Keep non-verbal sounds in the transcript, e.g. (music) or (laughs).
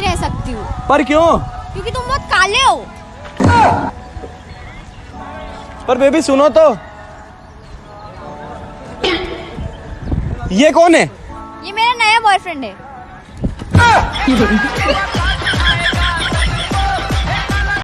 रह सकती हूँ। पर क्यों? क्योंकि तुम बहुत काले हो। पर बेबी सुनो तो। ये कौन है? ये मेरा नया बॉयफ्रेंड है। (laughs)